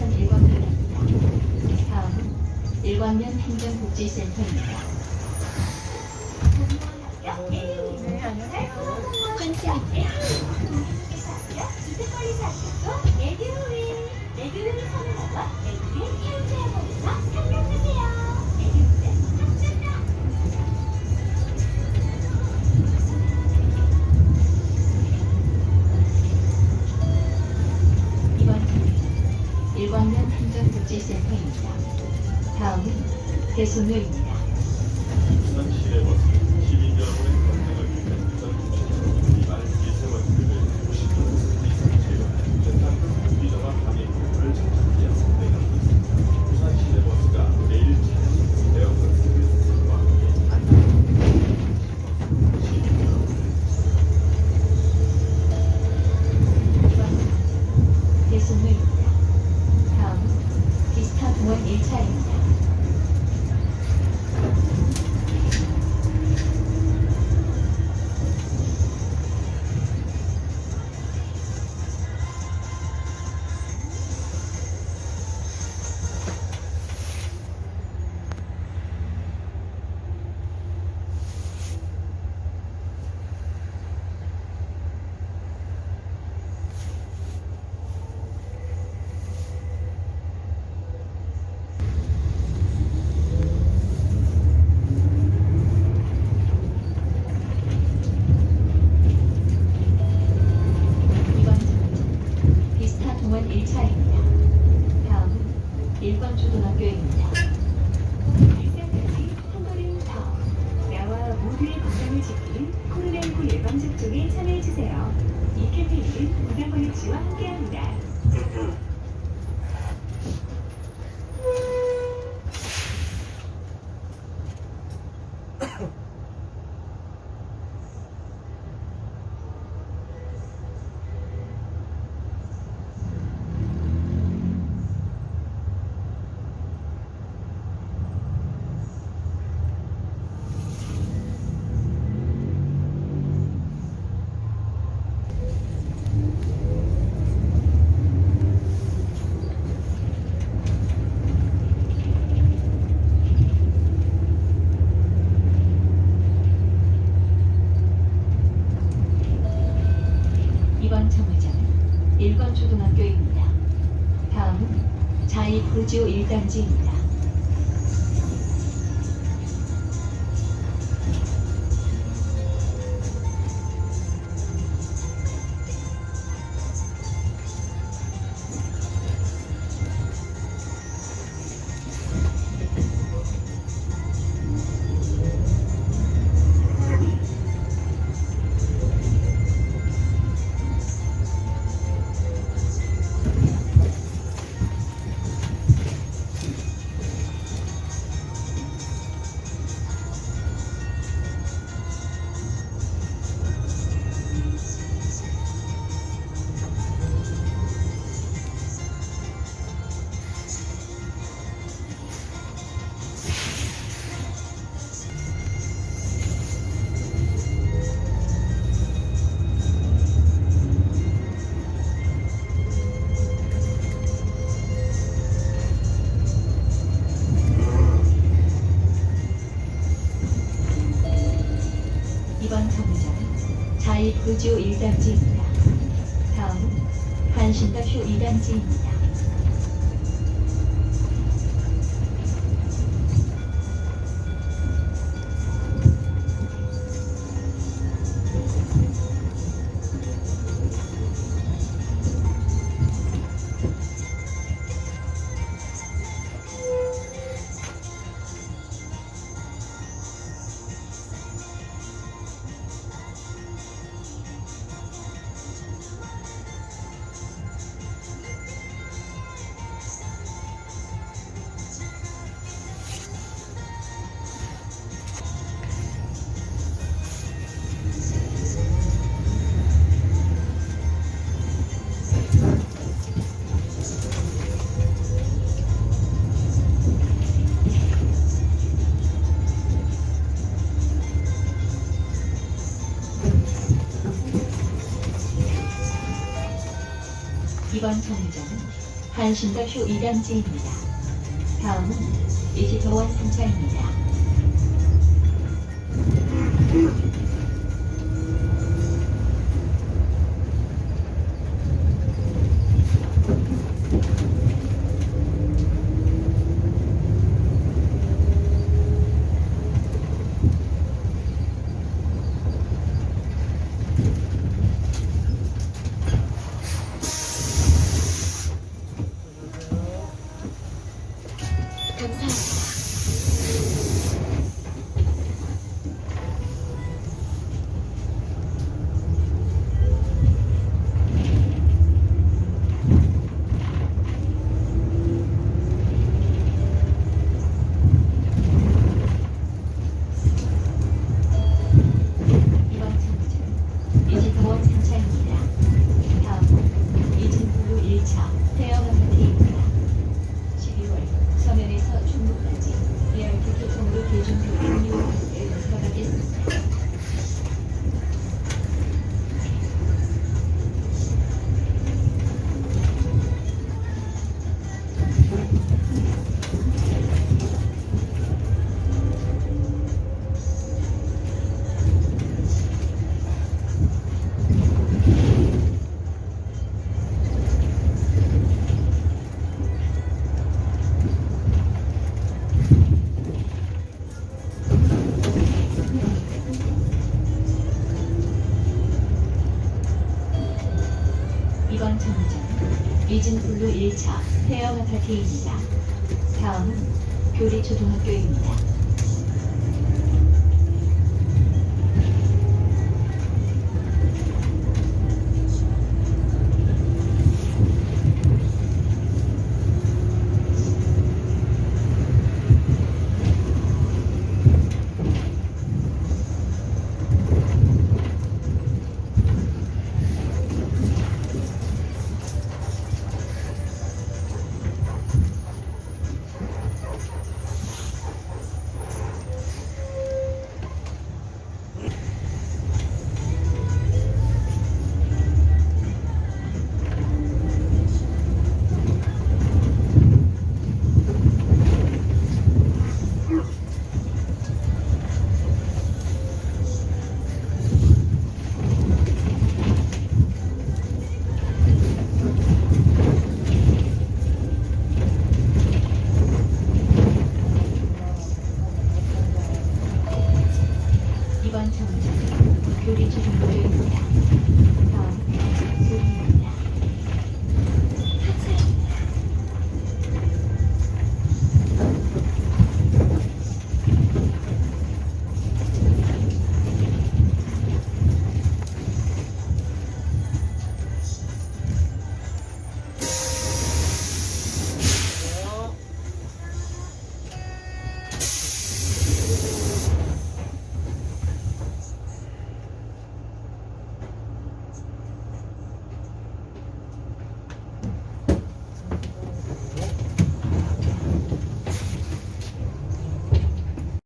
2001번입니다. 다음은 일광면 행정복지센터입니다. 네, 안녕하세요. kesinlikle. 1番ゲームで。 5주 1단지입니다. 이번 정류장은 자입구주 1단지입니다. 다음 한신답 휴 2단지입니다. 이번 정류장은 한신가쇼 2단지입니다. 다음은 이지도원 승차입니다. 감사 합. 정류장, 이진블루 1차 헤어 마타티입니다. 다음은 교리초등학교입니다.